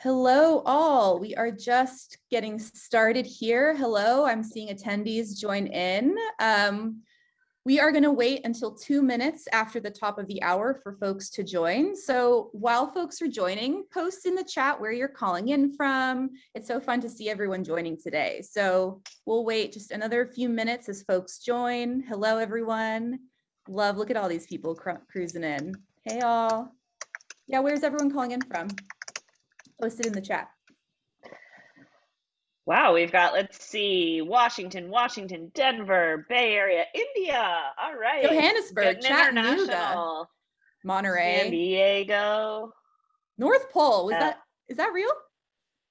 Hello, all. We are just getting started here. Hello, I'm seeing attendees join in. Um, we are going to wait until two minutes after the top of the hour for folks to join. So while folks are joining, post in the chat where you're calling in from. It's so fun to see everyone joining today. So we'll wait just another few minutes as folks join. Hello, everyone. Love, look at all these people cru cruising in. Hey, all. Yeah, where's everyone calling in from? Post it in the chat. Wow, we've got, let's see, Washington, Washington, Denver, Bay Area, India. All right. Johannesburg, Chattanooga, Monterey, San Diego, North Pole. Was Uh, that, is that real?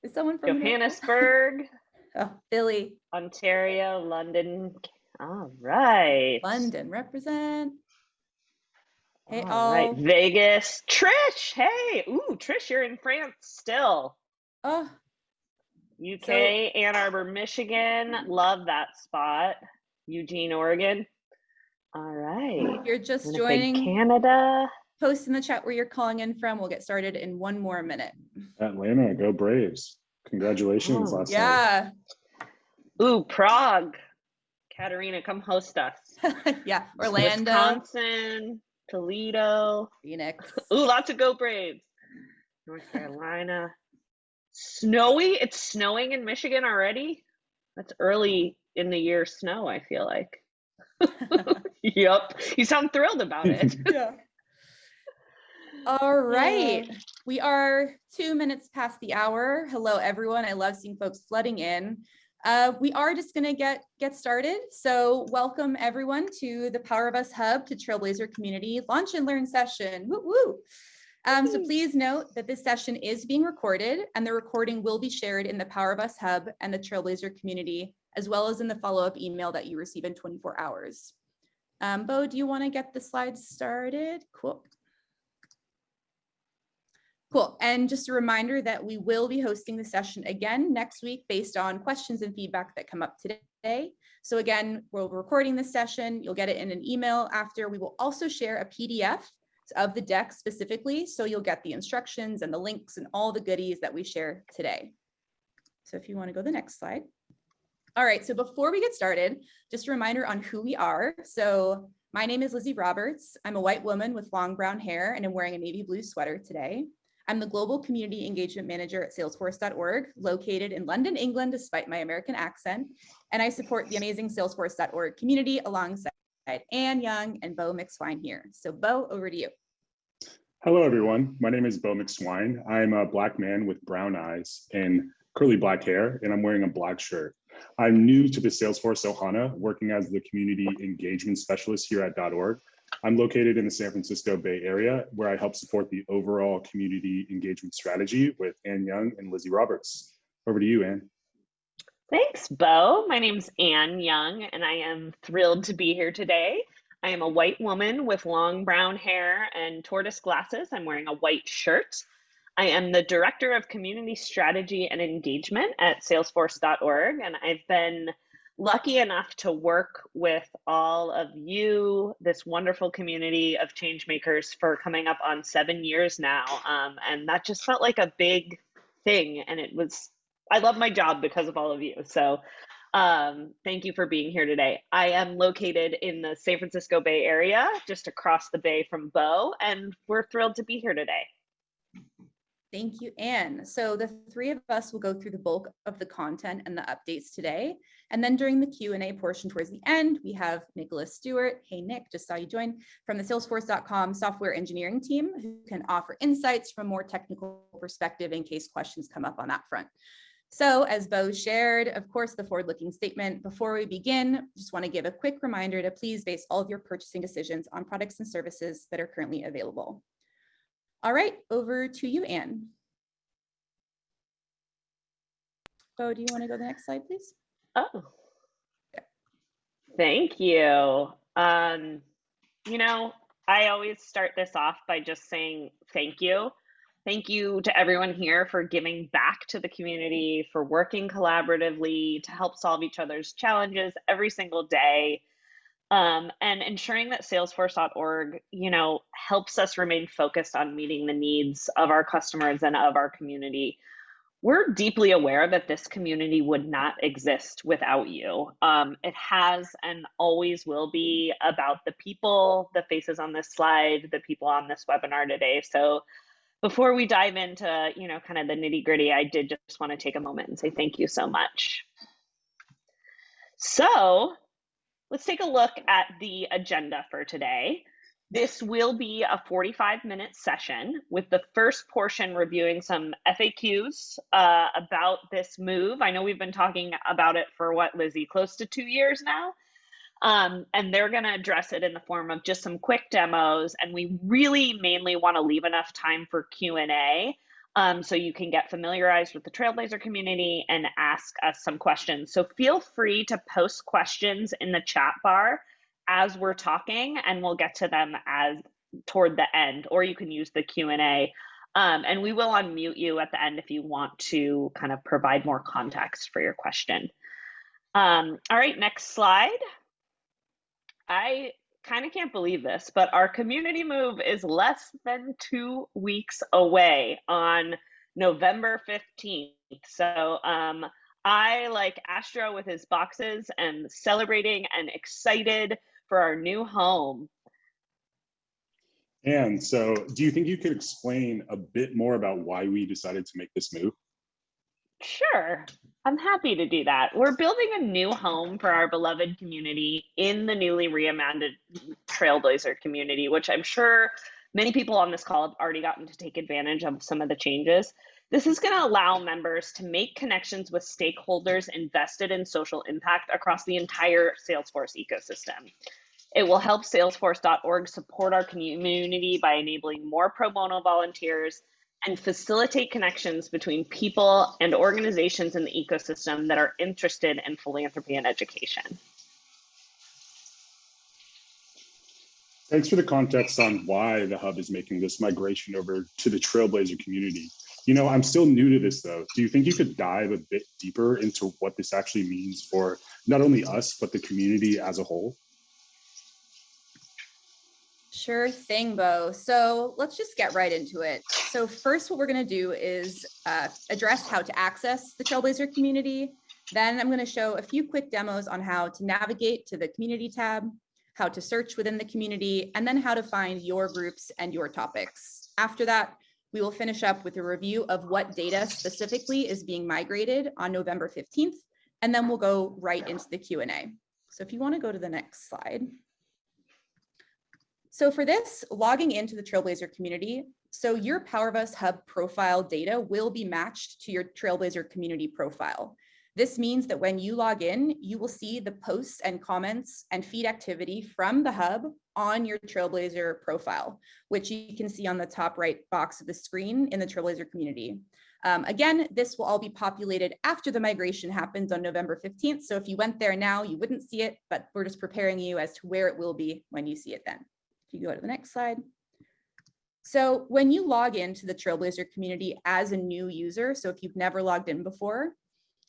Is someone from Johannesburg, Oh, Philly, Ontario, London. All right. London, represent. Hey, All all. right. Vegas. Trish. Hey. Ooh, Trish, you're in France still. Oh, UK, So- Ann Arbor, Michigan. Love that spot. Eugene, Oregon. All right. you're just joining. Canada. Post in the chat where you're calling in from. We'll get started in one more minute. Atlanta, go Braves. Congratulations Oh, last night. Yeah, Ooh, Prague. Katerina, come host us. yeah, Orlando, Wisconsin, Toledo. Phoenix. Ooh, lots of Go Braves. North Carolina. Snowy. It's snowing in Michigan already. That's early in the year snow, I feel like. yep. You sound thrilled about it. Yeah. All right, we are two minutes past the hour. Hello, everyone. I love seeing folks flooding in. Uh, we are just gonna get get started. So welcome everyone to the Power of Us Hub to Trailblazer Community Launch and Learn session. Woo woo. Um, so please note that this session is being recorded and the recording will be shared in the Power of Us Hub and the Trailblazer community, as well as in the follow-up email that you receive in 24 hours. Um, Bo, do you want to get the slides started? Cool. Cool. And just a reminder that we will be hosting the session again next week based on questions and feedback that come up today. So again, we're recording this session. You'll get it in an email after. We will also share a PDF of the deck specifically. So you'll get the instructions and the links and all the goodies that we share today. So if you want to go to the next slide. All right, so before we get started, just a reminder on who we are. So my name is Lizzie Roberts. I'm a white woman with long brown hair and I'm wearing a navy blue sweater today. I'm the Global Community Engagement Manager at Salesforce.org, located in London, England, despite my American accent. And I support the amazing Salesforce.org community alongside Anne Young and Bo McSwine here. So Bo, over to you. Hello, everyone. My name is Bo McSwine. I'm a black man with brown eyes and curly black hair, and I'm wearing a black shirt. I'm new to the Salesforce Ohana, working as the Community Engagement Specialist here at .org. I'm located in the San Francisco Bay Area, where I help support the overall community engagement strategy with Ann Young and Lizzie Roberts. Over to you, Ann. Thanks, Bo. My name's Anne Young, and I am thrilled to be here today. I am a white woman with long brown hair and tortoise glasses. I'm wearing a white shirt. I am the Director of Community Strategy and Engagement at Salesforce.org, and I've been lucky enough to work with all of you, this wonderful community of change makers, for coming up on seven years now. Um, and that just felt like a big thing, and it was I love my job because of all of you. So um, thank you for being here today. I am located in the San Francisco Bay Area, just across the bay from Bo, and we're thrilled to be here today. Thank you, Anne. So the three of us will go through the bulk of the content and the updates today. And then during the Q&A portion towards the end, we have Nicholas Stewart. Hey, Nick, just saw you join from the salesforce.com software engineering team who can offer insights from a more technical perspective in case questions come up on that front. So as Bo shared, of course, the forward-looking statement. Before we begin, just want to give a quick reminder to please base all of your purchasing decisions on products and services that are currently available. All right, over to you, Anne. Bo, do you want to go to the next slide, please? Oh, thank you. Um, you know, I always start this off by just saying thank you. Thank you to everyone here for giving back to the community, for working collaboratively to help solve each other's challenges every single day. Um, and ensuring that salesforce.org you know helps us remain focused on meeting the needs of our customers and of our community we're deeply aware that this community would not exist without you. Um, it has and always will be about the people, the faces on this slide, the people on this webinar today. So before we dive into, you know, kind of the nitty gritty, I did just want to take a moment and say thank you so much. So let's take a look at the agenda for today. This will be a 45 minute session with the first portion reviewing some FAQs uh, about this move. I know we've been talking about it for what, Lizzie, close to two years now. Um, and they're going to address it in the form of just some quick demos. And we really mainly want to leave enough time for Q&A um, so you can get familiarized with the Trailblazer community and ask us some questions. So feel free to post questions in the chat bar as we're talking and we'll get to them as toward the end or you can use the q&a um, and we will unmute you at the end if you want to kind of provide more context for your question. Um, all right next slide. I kind of can't believe this but our community move is less than two weeks away on november 15th so um, I, like Astro with his boxes, and celebrating and excited for our new home. And so do you think you could explain a bit more about why we decided to make this move? Sure, I'm happy to do that. We're building a new home for our beloved community in the newly reimagined Trailblazer community, which I'm sure many people on this call have already gotten to take advantage of some of the changes. This is going to allow members to make connections with stakeholders invested in social impact across the entire Salesforce ecosystem. It will help salesforce.org support our community by enabling more pro bono volunteers and facilitate connections between people and organizations in the ecosystem that are interested in philanthropy and education. Thanks for the context on why the hub is making this migration over to the Trailblazer community. You know, I'm still new to this though. Do you think you could dive a bit deeper into what this actually means for not only us, but the community as a whole? Sure thing, Bo. So let's just get right into it. So first, what we're going to do is uh, address how to access the Trailblazer community. Then I'm going to show a few quick demos on how to navigate to the community tab, how to search within the community, and then how to find your groups and your topics. After that, we will finish up with a review of what data specifically is being migrated on November 15th, and then we'll go right into the Q&A. So if you want to go to the next slide. So for this, logging into the Trailblazer community, so your Power of Us Hub profile data will be matched to your Trailblazer community profile. This means that when you log in, you will see the posts and comments and feed activity from the hub on your Trailblazer profile, which you can see on the top right box of the screen in the Trailblazer community. Um, again, this will all be populated after the migration happens on November 15th. So if you went there now, you wouldn't see it, but we're just preparing you as to where it will be when you see it then. If you go to the next slide. So when you log into the Trailblazer community as a new user, so if you've never logged in before,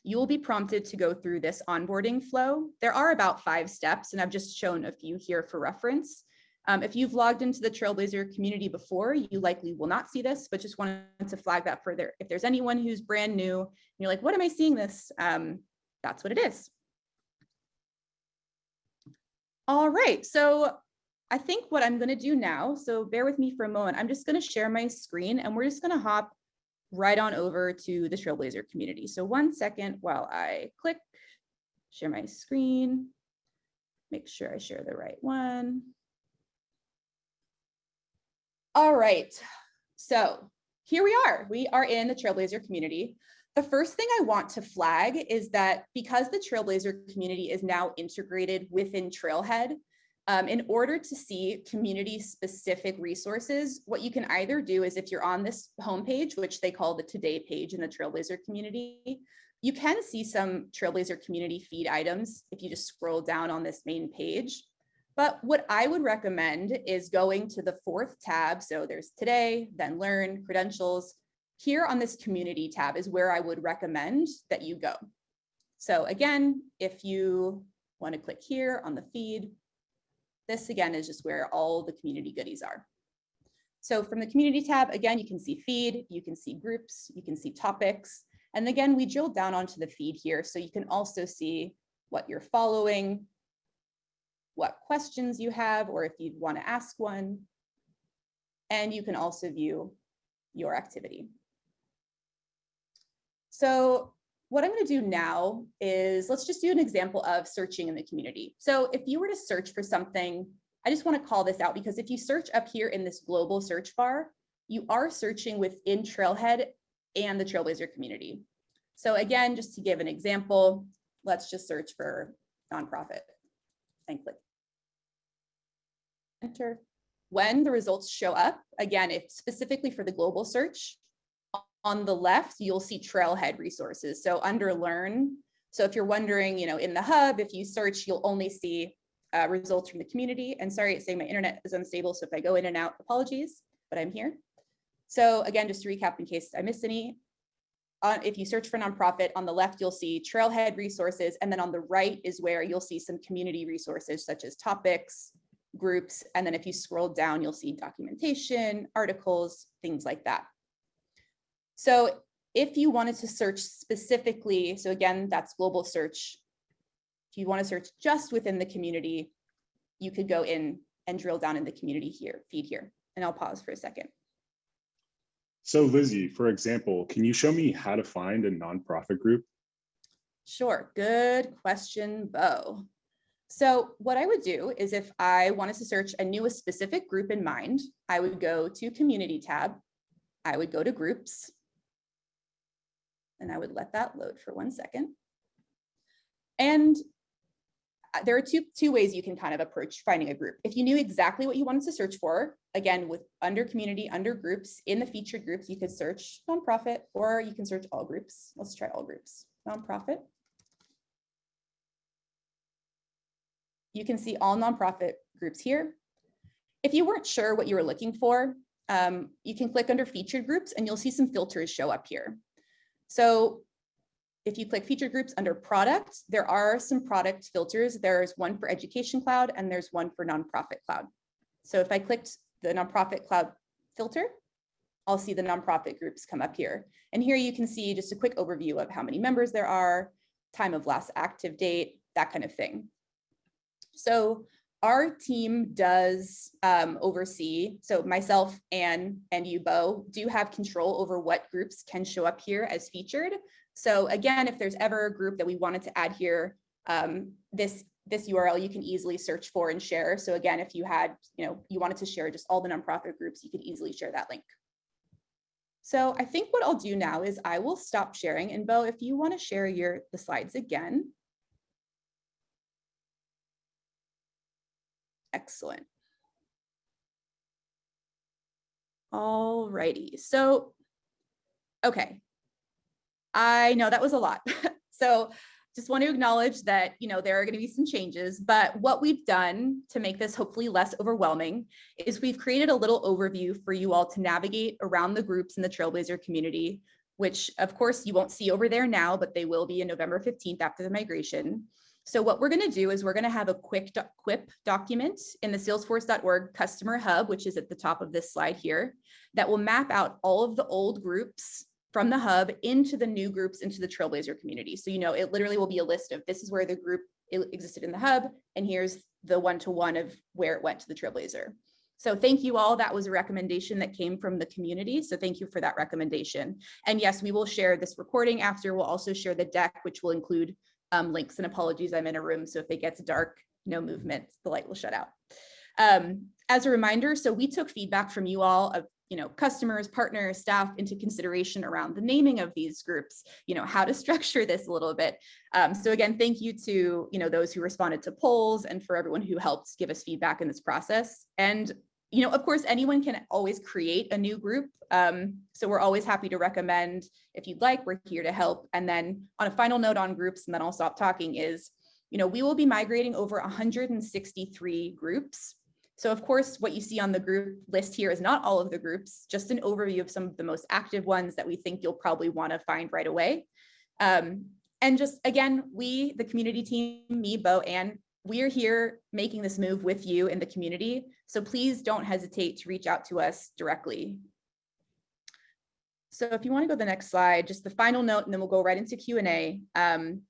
you will be prompted to go through this onboarding flow. There are about five steps, and I've just shown a few here for reference. Um, if you've logged into the Trailblazer community before, you likely will not see this, but just wanted to flag that further. If there's anyone who's brand new, and you're like, what am I seeing this? Um, that's what it is. All right, so I think what I'm gonna do now, so bear with me for a moment, I'm just gonna share my screen and we're just gonna hop right on over to the Trailblazer community. So one second while I click, share my screen, make sure I share the right one. All right, so here we are. We are in the Trailblazer community. The first thing I want to flag is that because the Trailblazer community is now integrated within Trailhead, um, in order to see community specific resources, what you can either do is if you're on this homepage, which they call the today page in the Trailblazer community, you can see some Trailblazer community feed items if you just scroll down on this main page. But what I would recommend is going to the fourth tab. So there's today, then learn, credentials. Here on this community tab is where I would recommend that you go. So again, if you want to click here on the feed, this again is just where all the community goodies are. So from the community tab, again, you can see feed, you can see groups, you can see topics. And again, we drilled down onto the feed here, so you can also see what you're following, what questions you have, or if you'd want to ask one. And you can also view your activity. So what I'm going to do now is let's just do an example of searching in the community. So if you were to search for something, I just want to call this out because if you search up here in this global search bar, you are searching within Trailhead and the Trailblazer community. So again, just to give an example, let's just search for nonprofit and click enter. When the results show up, again, if specifically for the global search, on the left, you'll see Trailhead resources. So under learn, so if you're wondering, you know, in the hub, if you search, you'll only see uh, results from the community. And sorry, it's saying my internet is unstable. So if I go in and out, apologies, but I'm here. So again, just to recap in case I missed any, uh, if you search for nonprofit on the left, you'll see Trailhead resources. And then on the right is where you'll see some community resources such as topics, groups. And then if you scroll down, you'll see documentation, articles, things like that. So if you wanted to search specifically, so again, that's global search. If you want to search just within the community, you could go in and drill down in the community here, feed here, and I'll pause for a second. So Lizzie, for example, can you show me how to find a nonprofit group? Sure, good question, Bo. So what I would do is if I wanted to search a new a specific group in mind, I would go to community tab. I would go to groups. And I would let that load for one second. And uh, there are two, two ways you can kind of approach finding a group. If you knew exactly what you wanted to search for, again, with under community, under groups, in the featured groups, you could search nonprofit or you can search all groups. Let's try all groups, nonprofit. You can see all nonprofit groups here. If you weren't sure what you were looking for, um, you can click under featured groups and you'll see some filters show up here. So if you click feature groups under product, there are some product filters. There's one for education cloud and there's one for nonprofit cloud. So if I clicked the nonprofit cloud filter, I'll see the nonprofit groups come up here. And here you can see just a quick overview of how many members there are, time of last active date, that kind of thing. So our team does um, oversee, so myself and, and you, Bo, do have control over what groups can show up here as featured. So again, if there's ever a group that we wanted to add here, um, this this URL you can easily search for and share. So again, if you had, you know, you wanted to share just all the nonprofit groups, you could easily share that link. So I think what I'll do now is I will stop sharing. And Bo, if you want to share your the slides again, Excellent. All righty, so, okay. I know that was a lot. so just want to acknowledge that, you know, there are going to be some changes, but what we've done to make this hopefully less overwhelming is we've created a little overview for you all to navigate around the groups in the Trailblazer community, which of course you won't see over there now, but they will be in November 15th after the migration. So what we're going to do is we're going to have a quick doc quip document in the salesforce.org customer hub, which is at the top of this slide here, that will map out all of the old groups from the hub into the new groups into the Trailblazer community. So, you know, it literally will be a list of this is where the group existed in the hub, and here's the one-to-one -one of where it went to the Trailblazer. So thank you all. That was a recommendation that came from the community. So thank you for that recommendation. And yes, we will share this recording after. We'll also share the deck, which will include um, links and apologies, I'm in a room, so if it gets dark, no movement, the light will shut out. Um, as a reminder, so we took feedback from you all of you know, customers, partners, staff into consideration around the naming of these groups, you know, how to structure this a little bit. Um, so again, thank you to, you know, those who responded to polls and for everyone who helped give us feedback in this process. And you know, of course, anyone can always create a new group. Um, so we're always happy to recommend if you'd like, we're here to help. And then on a final note on groups, and then I'll stop talking is, you know, we will be migrating over 163 groups. So of course, what you see on the group list here is not all of the groups, just an overview of some of the most active ones that we think you'll probably want to find right away. Um, and just again, we, the community team, me, Bo, and we are here making this move with you in the community. So please don't hesitate to reach out to us directly. So if you want to go to the next slide, just the final note, and then we'll go right into Q and A. Um,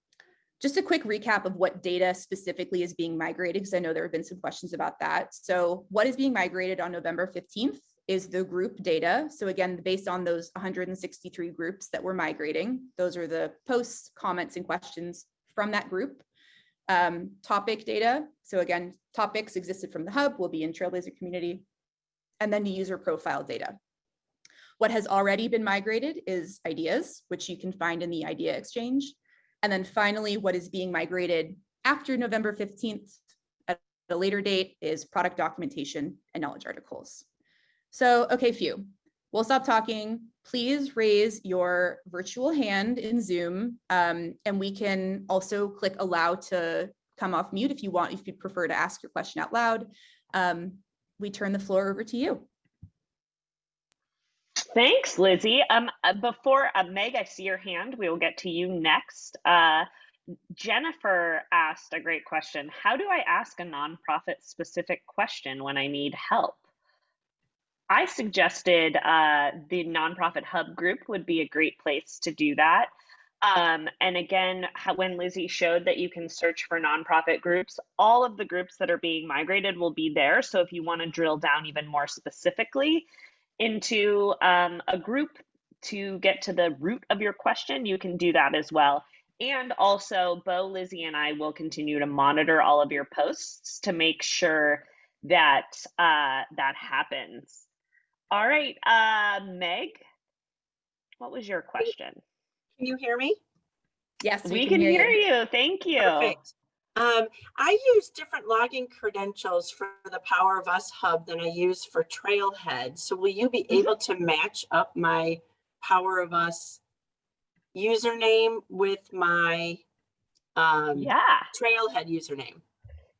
just a quick recap of what data specifically is being migrated, because I know there have been some questions about that. So what is being migrated on November 15th is the group data. So again, based on those 163 groups that we're migrating, those are the posts, comments, and questions from that group. Um, topic data. So again, topics existed from the hub will be in Trailblazer community. And then the user profile data. What has already been migrated is ideas, which you can find in the idea exchange. And then finally, what is being migrated after November 15th at a later date is product documentation and knowledge articles. So, okay, phew. We'll stop talking. Please raise your virtual hand in Zoom, um, and we can also click allow to come off mute if you want, if you prefer to ask your question out loud. Um, we turn the floor over to you. Thanks, Lizzie. Um, uh, before uh, Meg, I see your hand. We will get to you next. Uh, Jennifer asked a great question. How do I ask a nonprofit specific question when I need help? I suggested uh, the nonprofit hub group would be a great place to do that. Um, and again, when Lizzie showed that you can search for nonprofit groups, all of the groups that are being migrated will be there. So if you want to drill down even more specifically into um, a group to get to the root of your question, you can do that as well. And also, Bo, Lizzie, and I will continue to monitor all of your posts to make sure that uh, that happens. All right, uh, Meg, what was your question? Can you hear me? Yes, We can hear you. Thank you. Perfect. Um, I use different login credentials for the Power of Us Hub than I use for Trailhead. So will you be Mhm. able to match up my Power of Us username with my um, Yeah. Trailhead username?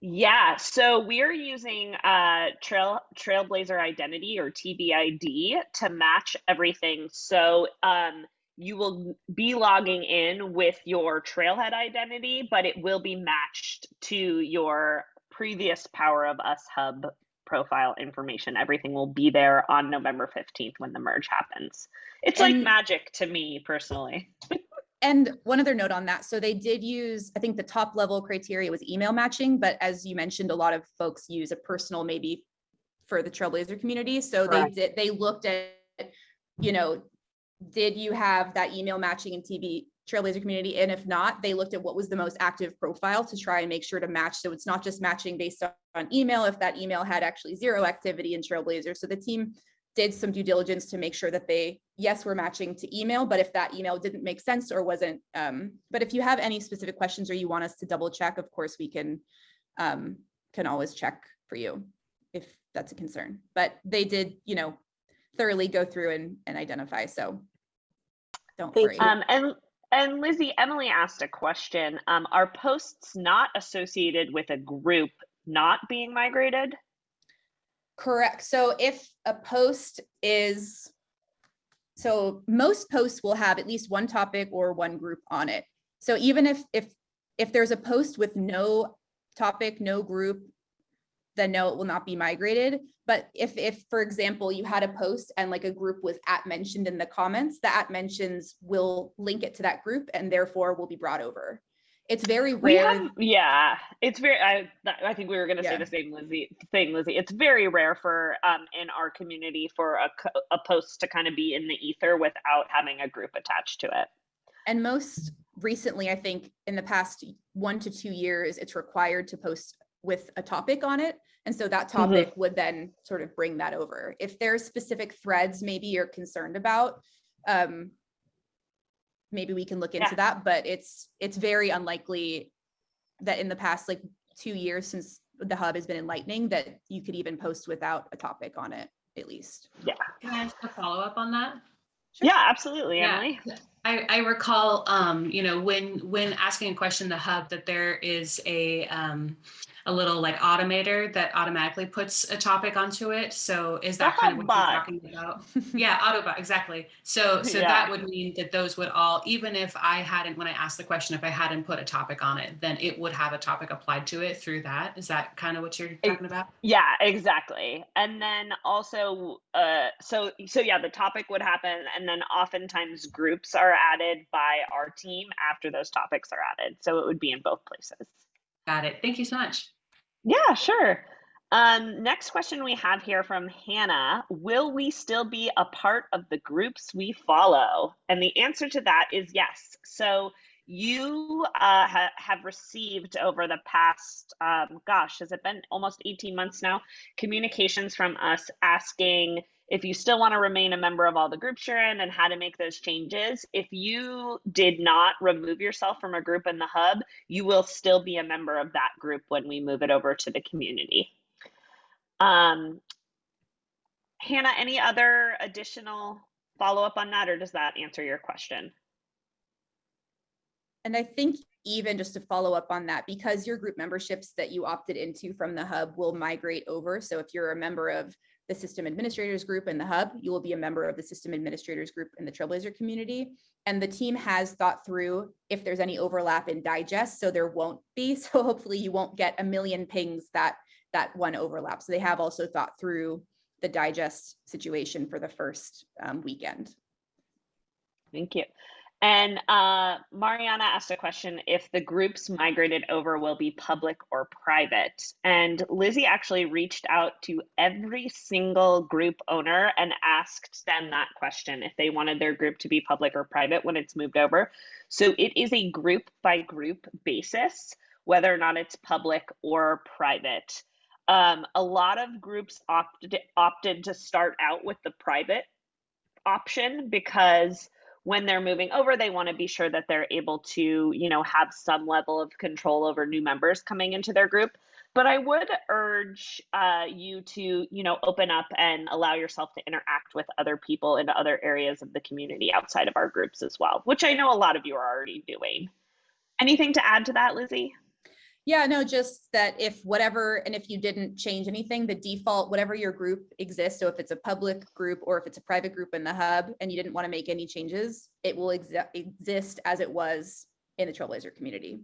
Yeah, so we're using uh, Trail Trailblazer Identity or TBID to match everything. So um, you will be logging in with your Trailhead identity, but it will be matched to your previous Power of Us Hub profile information. Everything will be there on November 15th when the merge happens. It's like And- magic to me personally. And one other note on that, so they did use, I think the top level criteria was email matching, but as you mentioned, a lot of folks use a personal maybe for the Trailblazer community. So they did, they looked at, you know, did you have that email matching in TB Trailblazer community? And if not, they looked at what was the most active profile to try and make sure to match. So it's not just matching based on- on email, if that email had actually zero activity in Trailblazer. So the team did some due diligence to make sure that they, yes, we're matching to email, but if that email didn't make sense or wasn't, um, but if you have any specific questions or you want us to double check, of course, we can, um, can always check for you if that's a concern. But they did, you know, thoroughly go through and, and identify, so don't Thank worry. you. Um, and and Lizzie, Emily asked a question. Um, are posts not associated with a group not being migrated? Correct. So if a post is, so most posts will have at least one topic or one group on it. So even if, if, if there's a post with no topic, no group, then no, it will not be migrated. But if, if, for example, you had a post and like a group was at mentioned in the comments, the at mentions will link it to that group and therefore will be brought over. It's very rare. have, yeah, it's very. I I think we were going to Yeah. say the same, Lizzie. Thing, Lizzie. It's very rare for um in our community for a a post to kind of be in the ether without having a group attached to it. And most recently, I think in the past one to two years, it's required to post with a topic on it. And so that topic would then sort of bring that over. If there's specific threads maybe you're concerned about, um, maybe we can look into Yeah. that, but it's, it's very unlikely that in the past like two years since the hub has been in Lightning, that you could even post without a topic on it, at least. Yeah. Can I ask a follow-up on that? Sure. Yeah, absolutely, Yeah. Emily. I, I recall, um, you know, when when asking a question in the hub that there is a um, a little like automator that automatically puts a topic onto it. So is that kind of what you're talking about? yeah, Autobot, exactly. So so Yeah. that would mean that those would all, even if I hadn't, when I asked the question, if I hadn't put a topic on it, then it would have a topic applied to it through that. Is that kind of what you're talking about? Yeah, exactly. And then also, uh, so so yeah, the topic would happen, and then oftentimes groups are added by our team after those topics are added. So it would be in both places. Got it. Thank you so much. Yeah, sure. Um, next question we have here from Hannah Will we still be a part of the groups we follow? And the answer to that is yes. So you uh, ha- have received over the past, um, gosh, has it been almost 18 months now? Communications from us asking if you still want to remain a member of all the groups you're in and how to make those changes. If you did not remove yourself from a group in the hub, you will still be a member of that group when we move it over to the community. Um, Hannah, any other additional follow up on that, or does that answer your question? And I think even just to follow up on that, because your group memberships that you opted into from the hub will migrate over. So if you're a member of the system administrators group in the hub, you will be a member of the system administrators group in the Trailblazer community. And the team has thought through if there's any overlap in digest, so there won't be. So hopefully you won't get a million pings that that one overlap. So they have also thought through the digest situation for the first um, weekend. Thank you. And uh, Mariana asked a question if the groups migrated over will be public or private. And Lizzie actually reached out to every single group owner and asked them that question if they wanted their group to be public or private when it's moved over. So it is a group by group basis, whether or not it's public or private. Um, a lot of groups opted opted to start out with the private option because when they're moving over they want to be sure that they're able to you know have some level of control over new members coming into their group. But i would urge uh, you to you know open up and allow yourself to interact with other people in other areas of the community outside of our groups as well which i know a lot of you are already doing. Anything to add to that lizzie Yeah, no, just that if whatever, and if you didn't change anything, the default, whatever your group exists, so if it's a public group or if it's a private group in the hub and you didn't want to make any changes, it will exa- exist as it was in the Trailblazer community.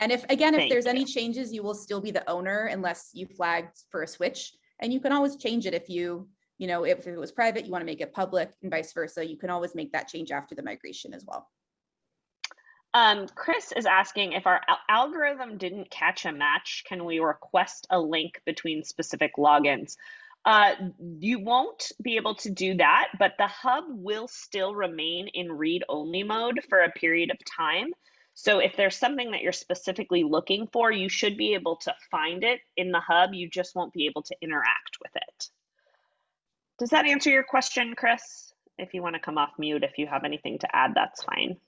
And if, again, if Thank there's you. any changes, you will still be the owner unless you flagged for a switch. And you can always change it if you, you know, if it was private, you want to make it public and vice versa. You can always make that change after the migration as well. Um, Chris is asking if our al- algorithm didn't catch a match, can we request a link between specific logins? Uh, you won't be able to do that, but the hub will still remain in read only mode for a period of time. So if there's something that you're specifically looking for, you should be able to find it in the hub. You just won't be able to interact with it. Does that answer your question, Chris? If you want to come off mute, if you have anything to add, that's fine.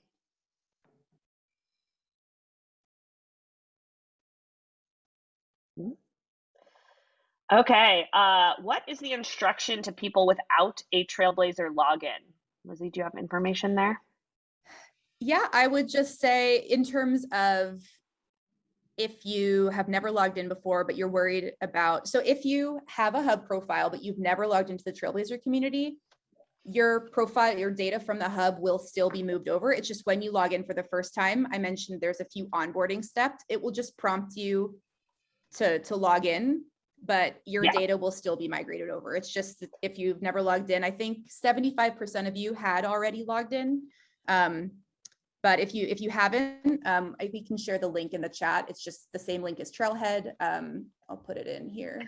Okay, uh, what is the instruction to people without a Trailblazer login? Lizzie, do you have information there? Yeah, I would just say in terms of if you have never logged in before, but you're worried about, so if you have a hub profile, but you've never logged into the Trailblazer community, your profile, your data from the hub will still be moved over. It's just when you log in for the first time, I mentioned there's a few onboarding steps. It will just prompt you to, to log in, but your Yeah. data will still be migrated over. It's just if you've never logged in, I think 75% of you had already logged in. Um, but if you if you haven't, um, I, we can share the link in the chat. It's just the same link as Trailhead. Um, I'll put it in here.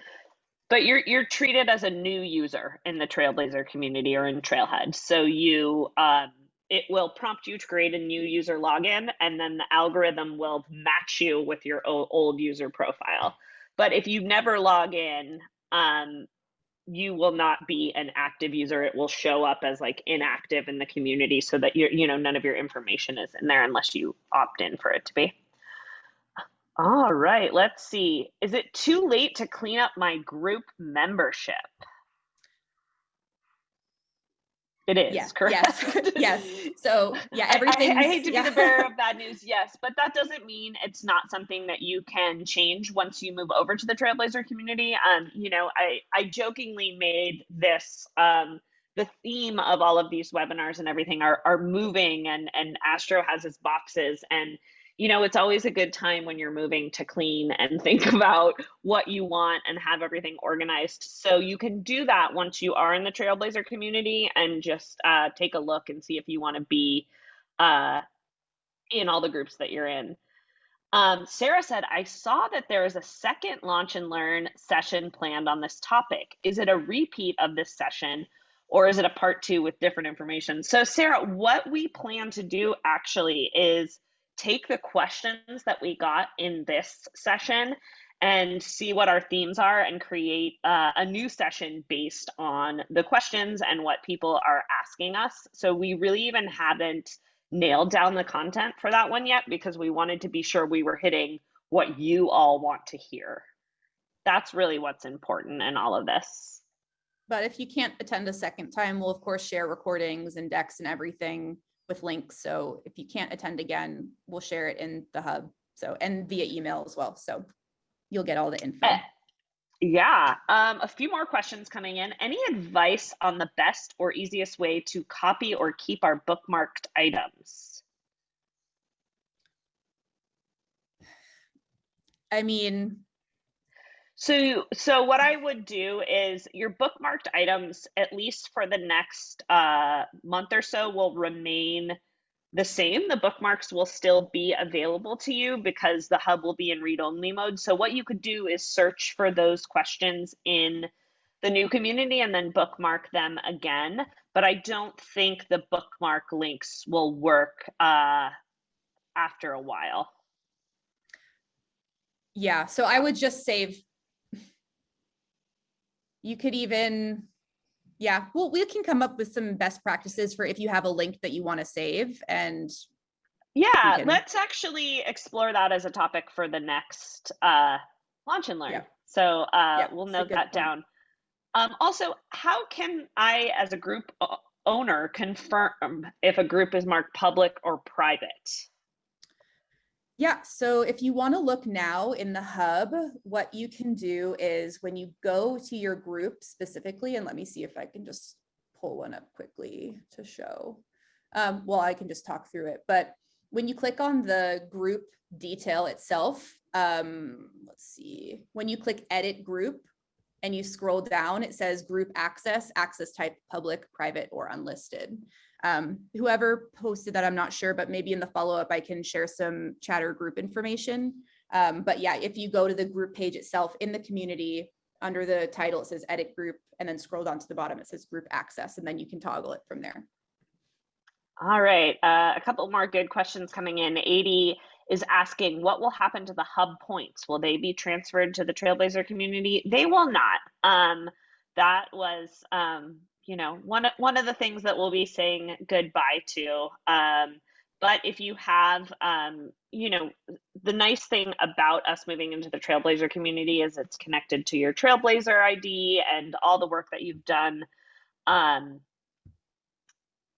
But you're you're treated as a new user in the Trailblazer community or in Trailhead. So you um, it will prompt you to create a new user login, and then the algorithm will match you with your old user profile. But if you never log in, um, you will not be an active user. It will show up as like inactive in the community, so that you're you know none of your information is in there unless you opt in for it to be. All right, let's see. Is it too late to clean up my group membership? It is, Yeah, correct? yes, yes. So yeah, I- I, everything. I hate to be the bearer of bad news, yes, but that doesn't mean it's not something that you can change once you move over to the Trailblazer community. Um, you know, I I jokingly made this um the theme of all of these webinars and everything are are moving and and Astro has his boxes and you know it's always a good time when you're moving to clean and think about what you want and have everything organized. So you can do that once you are in the trailblazer community and just uh, take a look and see if you want to be uh, in all the groups that you're in. Um, sarah said i saw that there is a second launch and learn session planned on this topic. Is it a repeat of this session or is it a part two with different information? So sarah what we plan to do actually is take the questions that we got in this session and see what our themes are and create uh, a new session based on the questions and what people are asking us. So we really even haven't nailed down the content for that one yet because we wanted to be sure we were hitting what you all want to hear. That's really what's important in all of this. But if you can't attend a second time, we'll of course share recordings and decks and everything with links. So if you can't attend again, we'll share it in the hub. So and via email as well. So you'll get all the info. Eh, Yeah, um, a few more questions coming in. Any advice on the best or easiest way to copy or keep our bookmarked items? I mean, So, so what I would do is your bookmarked items, at least for the next uh, month or so, will remain the same. The bookmarks will still be available to you because the hub will be in read-only mode. So what you could do is search for those questions in the new community and then bookmark them again. But I don't think the bookmark links will work uh, after a while. yeah, so I would just save. You could even, yeah, well, we can come up with some best practices for if you have a link that you want to save and Yeah, can- let's actually explore that as a topic for the next uh, launch and learn. Yeah. So uh, Yeah, we'll note that point. down. Um, also, how can I, as a group owner, confirm if a group is marked public or private? Yeah, so if you want to look now in the hub, what you can do is when you go to your group specifically, and let me see if I can just pull one up quickly to show. Um, well, I can just talk through it, but when you click on the group detail itself, um, let's see, when you click edit group and you scroll down, it says group access, access type public, private, or unlisted. Um, whoever posted that, I'm not sure, but maybe in the follow-up, I can share some chatter group information. Um, but yeah, if you go to the group page itself in the community, under the title, it says edit group, and then scroll down to the bottom, it says group access, and then you can toggle it from there. All right, uh, a couple more good questions coming in. 80 is asking, what will happen to the hub points? Will they be transferred to the Trailblazer community? They will not. Um, that was, um, you know, one of, one of the things that we'll be saying goodbye to. Um, but if you have, um, you know, the nice thing about us moving into the Trailblazer community is it's connected to your Trailblazer ID and all the work that you've done. Um,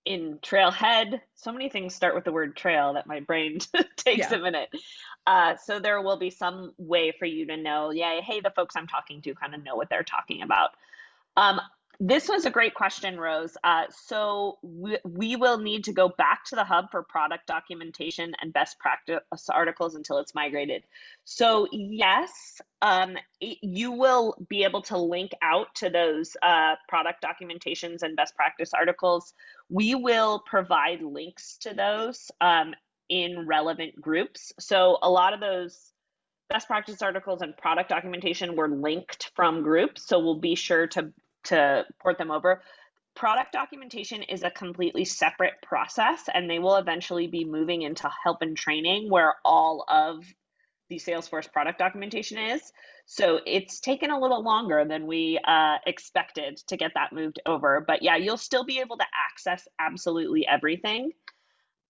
in Trailhead. So many things start with the word trail that my brain takes Yeah. a minute. Uh, so there will be some way for you to know, yeah, hey, the folks I'm talking to kind of know what they're talking about. Um, this was a great question, Rose. Uh, so we, we will need to go back to the hub for product documentation and best practice articles until it's migrated. So yes, um, it- you will be able to link out to those uh, product documentations and best practice articles. We will provide links to those um, in relevant groups. So a lot of those best practice articles and product documentation were linked from groups. So we'll be sure to to port them over. Product documentation is a completely separate process, and they will eventually be moving into help and training where all of the Salesforce product documentation is. So it's taken a little longer than we uh, expected to get that moved over. But yeah, you'll still be able to access absolutely everything.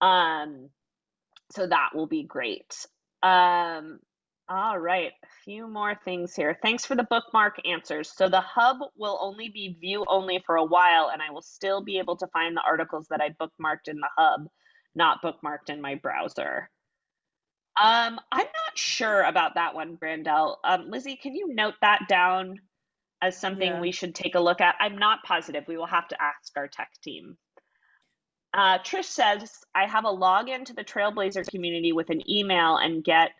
Um, so that will be great. Um, All right, a few more things here. Thanks for the bookmark answers. So the hub will only be view only for a while, and I will still be able to find the articles that I bookmarked in the hub, not bookmarked in my browser. Um, I'm not sure about that one, Brandel. Um, Lizzie, can you note that down as something Yeah. we should take a look at? I'm not positive. We will have to ask our tech team. Uh, Trish says, I have a login to the Trailblazer community with an email and get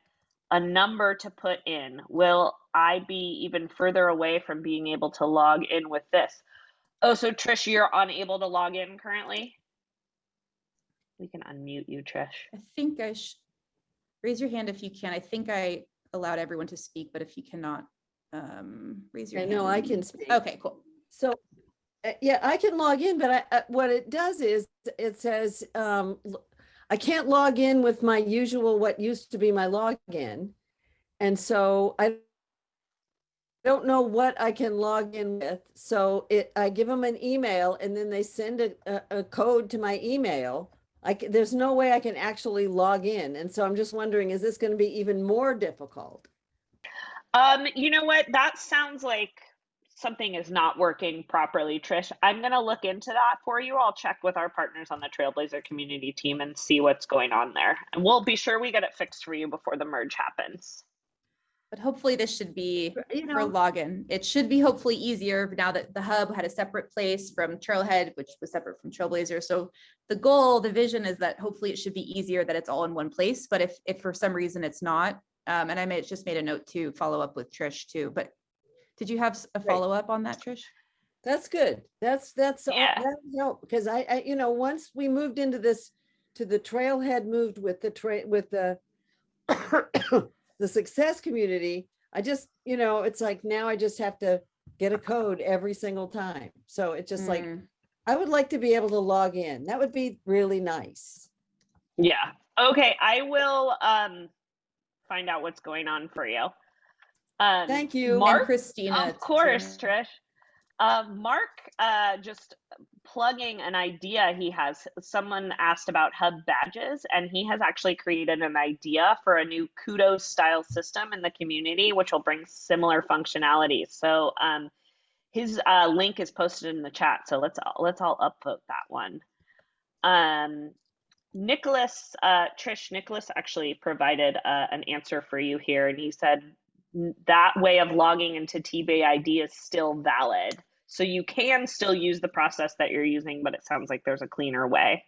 a number to put in. Will I be even further away from being able to log in with this? Oh, so Trish, you're unable to log in currently? We can unmute you, Trish. I think I should, raise your hand if you can. I think I allowed everyone to speak, but if you cannot, um, raise your I hand. know I can speak. Okay, cool. So, uh, yeah, I can log in, but I, uh, what it does is it says, um, l- I can't log in with my usual, what used to be my login. And so I don't know what I can log in with. So it, I give them an email and then they send a, a, a code to my email. I, there's no way I can actually log in. And so I'm just wondering, is this going to be even more difficult? Um, you know what? That sounds like something is not working properly, Trish. I'm gonna look into that for you. I'll check with our partners on the Trailblazer community team and see what's going on there. And we'll be sure we get it fixed for you before the merge happens. But hopefully this should be You for login. It should be hopefully easier now that the hub had a separate place from Trailhead, which was separate from Trailblazer. So the goal, the vision is that hopefully it should be easier that it's all in one place. But if, if for some reason it's not, um, and I may, just made a note to follow up with Trish too, but did you have a follow up on that, Trish? That's good. That's, that's, all- Yeah. that help, because I, I, you know, once we moved into this, to the trailhead moved with the trail, with the the success community, I just, you know, it's like now I just have to get a code every single time. So it's just like, Mm, I would like to be able to log in. That would be really nice. Yeah. Okay, I will um find out what's going on for you. Um, Thank you. and Mark, Christina. of course, too. Trish. Um, Mark, uh, just plugging an idea he has. Someone asked about hub badges, and he has actually created an idea for a new kudos style system in the community, which will bring similar functionality. So, um, his uh, link is posted in the chat. So let's all, let's all upvote that one. Um, Nicholas, uh, Trish, Nicholas actually provided uh, an answer for you here, and he said "N- that way of logging into TBID is still valid. So you can still use the process that you're using, but it sounds like there's a cleaner way.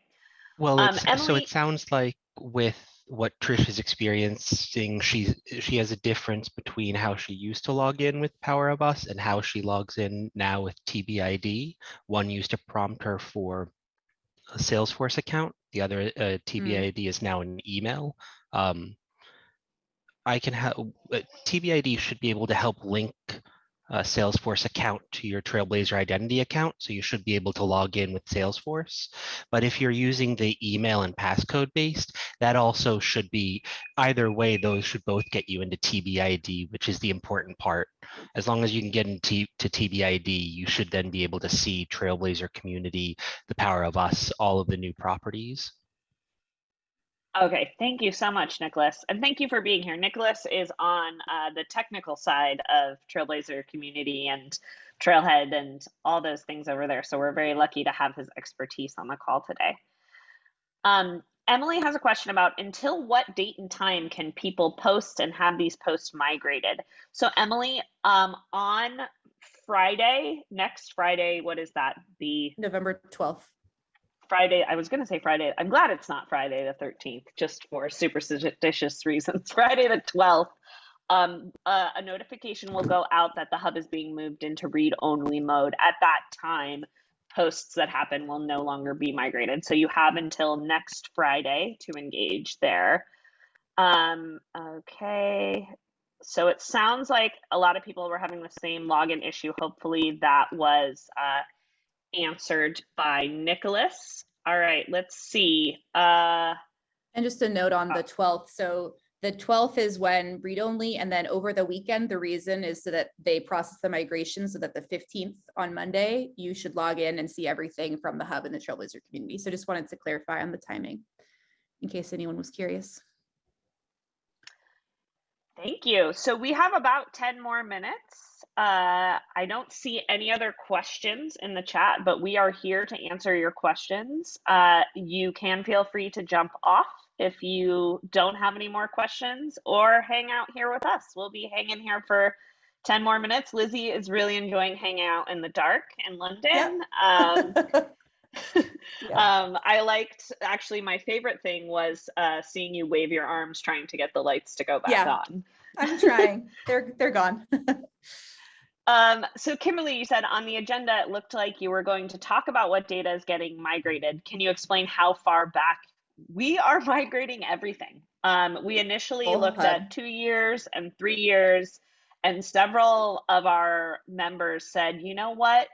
Well, Um, it's, so it sounds like with what Trish is experiencing, she's she has a difference between how she used to log in with Power of Us and how she logs in now with TBID. One used to prompt her for a Salesforce account. The other uh, TBID is now an email. Um, I can have uh, TBID should be able to help link a Salesforce account to your Trailblazer identity account. So you should be able to log in with Salesforce. But if you're using the email and passcode based, that also should be either way, those should both get you into TBID, which is the important part. As long as you can get into TBID, you should then be able to see Trailblazer community, the power of us, all of the new properties. Okay, thank you so much, Nicholas. And thank you for being here. Nicholas is on uh, the technical side of Trailblazer community and Trailhead and all those things over there. So we're very lucky to have his expertise on the call today. Um, Emily has a question about until what date and time can people post and have these posts migrated? So Emily, um, on Friday, next Friday, what is that? The November twelfth. Friday, I was going to say Friday. I'm glad it's not Friday the 13th, just for superstitious reasons. Friday the 12th, um, uh, a notification will go out that the hub is being moved into read only mode. At that time, posts that happen will no longer be migrated. So you have until next Friday to engage there. Um, okay. So it sounds like a lot of people were having the same login issue. Hopefully that was uh, answered by Nicholas. All right, let's see. Uh, And just a note on Uh, the twelfth, so the twelfth is when read only, and then over the weekend, the reason is so that they process the migration so that the fifteenth on Monday, you should log in and see everything from the hub and the Trailblazer community. So just wanted to clarify on the timing in case anyone was curious. Thank you. So we have about 10 more minutes. Uh, I don't see any other questions in the chat, but we are here to answer your questions. Uh, you can feel free to jump off if you don't have any more questions or hang out here with us. We'll be hanging here for 10 more minutes. Lizzie is really enjoying hanging out in the dark in London. Um, Yeah. um, I liked actually my favorite thing was uh, seeing you wave your arms trying to get the lights to go back Yeah. on. I'm trying. They're, they're gone. Um, so Kimberly, you said on the agenda it looked like you were going to talk about what data is getting migrated. Can you explain how far back we are migrating everything? Um, we initially Full looked at two years and three years, and several of our members said, you know what?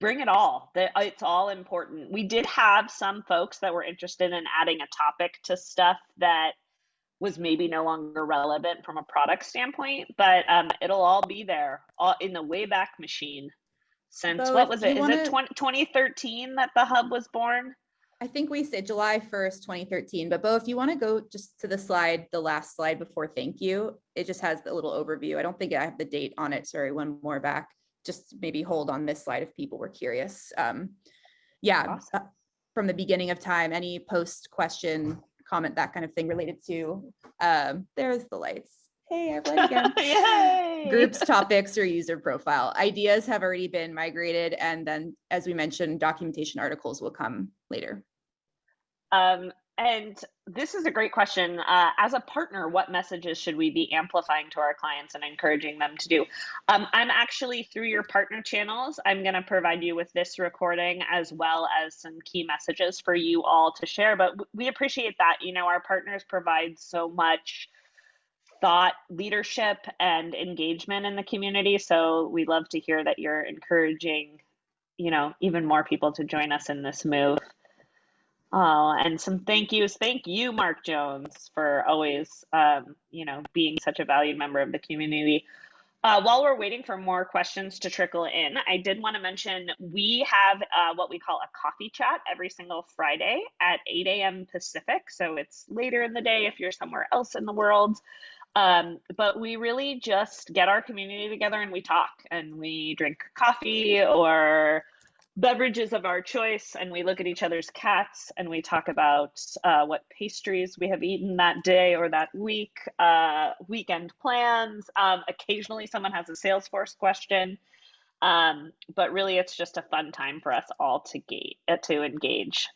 Bring it all. It's all important. We did have some folks that were interested in adding a topic to stuff that was maybe no longer relevant from a product standpoint, but um, it'll all be there all in the Wayback Machine. Since Bo, what was it? Is wanna- it 20, 2013 that the hub was born? I think we said July 1st, 2013, but Bo, if you want to go just to the slide, the last slide before thank you, it just has the little overview. I don't think I have the date on it. Sorry, one more back. Just maybe hold on this slide if people were curious. Um, Yeah, Awesome. uh, from the beginning of time, any post, question, comment, that kind of thing related to, um, there's the lights. Hey, read again. Groups, topics, or user profile. Ideas have already been migrated, and then, as we mentioned, documentation articles will come later. Um, and this is a great question. Uh, as a partner, what messages should we be amplifying to our clients and encouraging them to do? Um, I'm actually through your partner channels. I'm going to provide you with this recording as well as some key messages for you all to share. But we appreciate that. You know, our partners provide so much thought leadership and engagement in the community. So we love to hear that you're encouraging, you know, even more people to join us in this move. Oh, and some thank yous. Thank you, Mark Jones, for always, um, you know, being such a valued member of the community. Uh, while we're waiting for more questions to trickle in, I did want to mention we have uh, what we call a coffee chat every single Friday at 8 a.m. Pacific. So it's later in the day if you're somewhere else in the world. Um, but we really just get our community together and we talk and we drink coffee or beverages of our choice and we look at each other's cats and we talk about uh, what pastries we have eaten that day or that week, uh, weekend plans. Um, occasionally, someone has a Salesforce question, um, but really, it's just a fun time for us all to gate uh, to engage.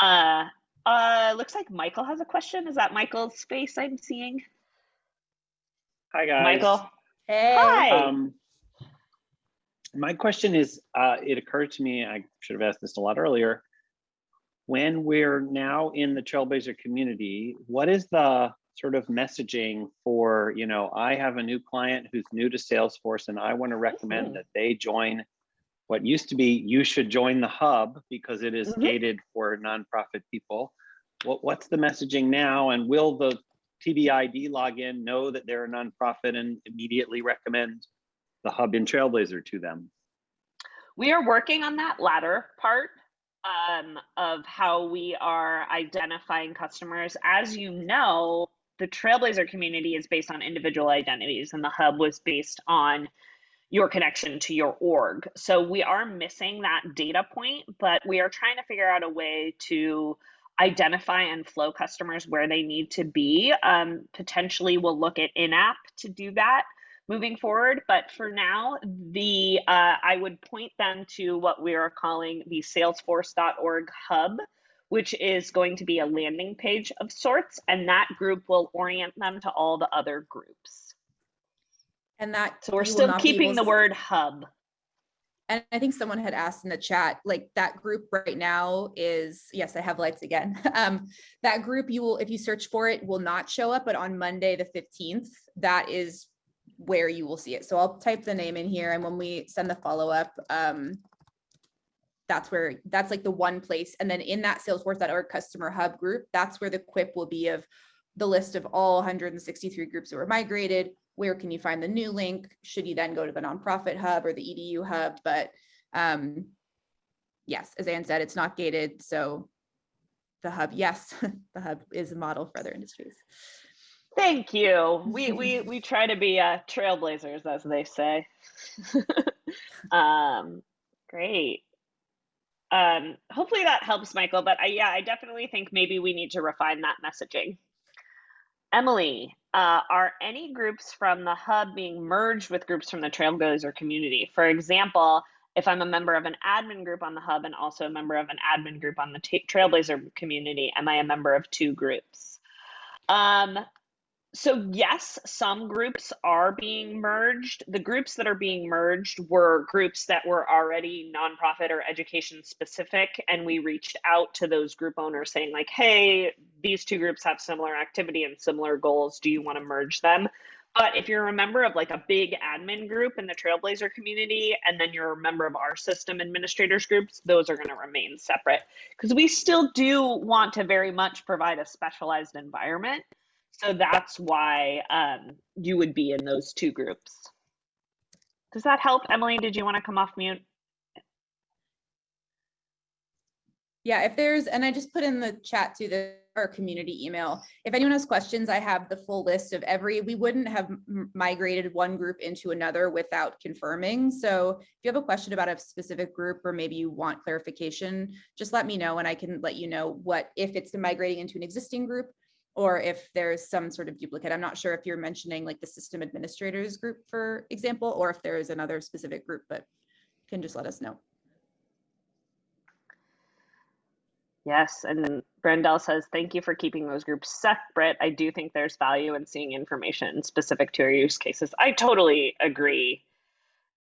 Uh, uh, looks like Michael has a question. Is that Michael's face I'm seeing? Hi, guys. Michael. Hey. Hi. Um, my question is, uh, it occurred to me, I should have asked this a lot earlier. When we're now in the Trailblazer community, what is the sort of messaging for, you know, I have a new client who's new to Salesforce and I want to recommend that they join what used to be, you should join the hub because it is Mhm. gated for nonprofit people. What, what's the messaging now? And will the TBID login know that they're a nonprofit and immediately recommend the hub and Trailblazer to them? We are working on that latter part um, of how we are identifying customers. As you know, the Trailblazer community is based on individual identities, and the hub was based on your connection to your org. So we are missing that data point, but we are trying to figure out a way to identify and flow customers where they need to be. Um, potentially, we'll look at in app to do that moving forward. But for now, the uh, I would point them to what we are calling the Salesforce.org hub, which is going to be a landing page of sorts, and that group will orient them to all the other groups. And that. So we're still keeping the word hub. And I think someone had asked in the chat, like that group right now is, yes, I have lights again. Um, that group you will, if you search for it, will not show up, but on Monday, the fifteenth, that is where you will see it. So I'll type the name in here and when we send the follow-up, um, that's where, that's like the one place. And then in that Salesforce.org customer hub group, that's where the quip will be of the list of all 163 groups that were migrated. Where can you find the new link? Should you then go to the nonprofit hub or the EDU hub? But um, yes, as Ann said, it's not gated. So the hub, yes, the hub is a model for other industries. Thank you. We we we try to be uh, trailblazers, as they say. um, great. Um, hopefully that helps, Michael. But I, yeah, I definitely think maybe we need to refine that messaging. Emily, uh, are any groups from the hub being merged with groups from the Trailblazer community? For example, if I'm a member of an admin group on the hub and also a member of an admin group on the Trailblazer community, am I a member of two groups? Um, so yes, some groups are being merged. The groups that are being merged were groups that were already nonprofit or education specific, and we reached out to those group owners saying like, "Hey, these two groups have similar activity and similar goals. Do you want to merge them?" But if you're a member of like a big admin group in the Trailblazer community, and then you're a member of our system administrators groups, those are going to remain separate because we still do want to very much provide a specialized environment. So that's why um, you would be in those two groups. Does that help? Emily, did you want to come off mute? Yeah, if there's, and I just put in the chat to the, our community email. If anyone has questions, I have the full list of every, we wouldn't have migrated one group into another without confirming. So if you have a question about a specific group, or maybe you want clarification, just let me know and I can let you know what, if it's migrating into an existing group or if there's some sort of duplicate. I'm not sure if you're mentioning like the system administrators group, for example, or if there is another specific group, but you can just let us know. Yes, and Brendel says, thank you for keeping those groups separate. I do think there's value in seeing information specific to your use cases. I totally agree,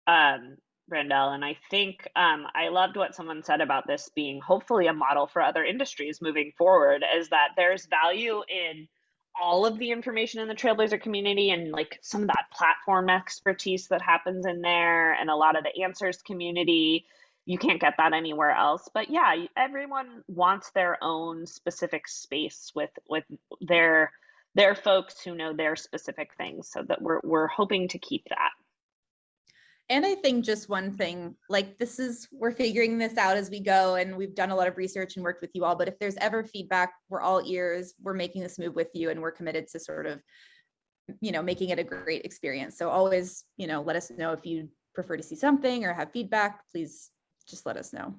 um, Brendel. And I think um, I loved what someone said about this being hopefully a model for other industries moving forward, is that there's value in all of the information in the Trailblazer community and like some of that platform expertise that happens in there and a lot of the answers community you can't get that anywhere else but yeah everyone wants their own specific space with with their their folks who know their specific things so that we're we're hoping to keep that And I think just one thing, like this is, we're figuring this out as we go and we've done a lot of research and worked with you all, but if there's ever feedback, we're all ears, we're making this move with you and we're committed to sort of, you know, making it a great experience. So always, you know, let us know if you prefer to see something or have feedback, please just let us know.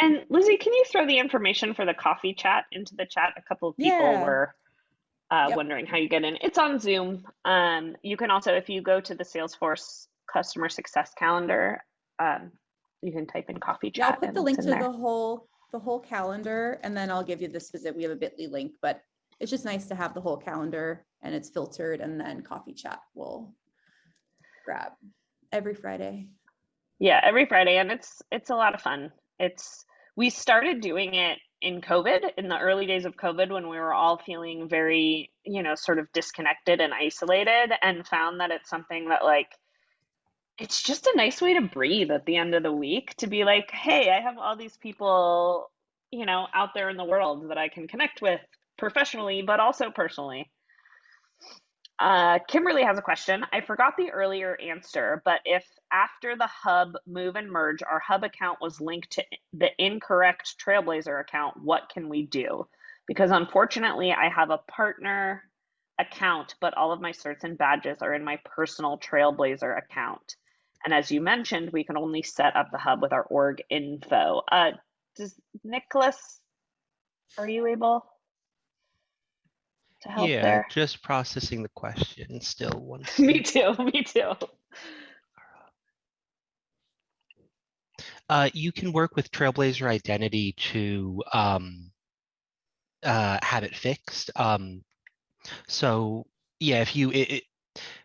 and lizzie can you throw the information for the coffee chat into the chat a couple of people Yeah. were uh, Yep. wondering how you get in it's on zoom um, you can also if you go to the salesforce customer success calendar um, you can type in coffee Yeah, I'll put the link to there. the whole, the whole calendar and then I'll give you the specific, we have a bit.ly link, but it's just nice to have the whole calendar and it's filtered and then coffee chat will grab every Friday. Yeah, every Friday, and it's it's a lot of fun. It's we started doing it in COVID in the early days of COVID when we were all feeling very, you know, sort of disconnected and isolated, and found that it's something that like it's just a nice way to breathe at the end of the week to be like, hey, I have all these people, you know, out there in the world that I can connect with professionally, but also personally. Uh, Kimberly has a question. I forgot the earlier answer, but if after the hub move and merge, our hub account was linked to the incorrect Trailblazer account, what can we do? Because unfortunately, I have a partner account, but all of my certs and badges are in my personal Trailblazer account. And as you mentioned, we can only set up the hub with our org info. Uh, does Nicholas, are you able to help Yeah, there? just processing the question still one. me too, me too. Uh, you can work with Trailblazer Identity to um, uh, have it fixed. Um, so yeah, if you, it, it,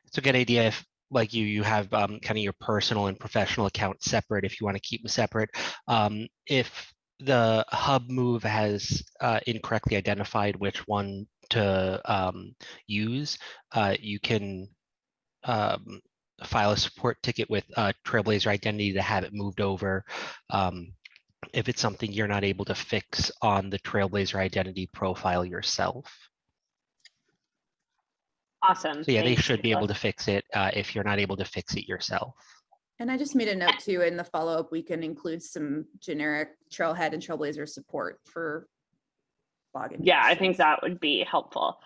it's a good idea if like you, you have um, kind of your personal and professional account separate if you want to keep them separate. Um, if the hub move has uh, incorrectly identified which one to um, use, uh, you can um, file a support ticket with uh, Trailblazer Identity to have it moved over. Um, if it's something you're not able to fix on the Trailblazer Identity profile yourself. Awesome. So yeah, they Thanks, should be able to fix it uh, if you're not able to fix it yourself. And I just made a note too, in the follow-up, we can include some generic Trailhead and Trailblazer support for login. Yeah, I think that would be helpful.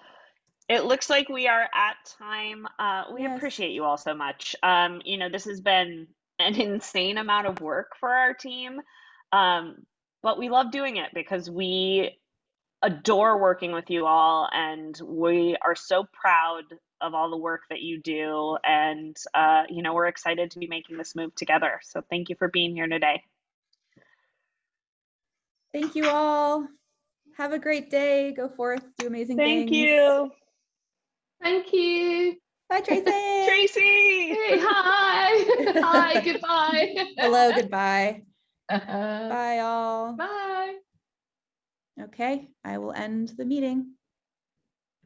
It looks like we are at time. Uh, we Yes. appreciate you all so much. Um, you know, this has been an insane amount of work for our team, um, but we love doing it because we adore working with you all, and we are so proud of all the work that you do. And uh, you know, we're excited to be making this move together. So thank you for being here today. Thank you all. Have a great day. Go forth, do amazing Thank things. you, Thank you. Bye, Tracy. Tracy. Hey, hi. hi, goodbye. Hello, goodbye. Bye. Bye, all. Bye. Okay, I will end the meeting.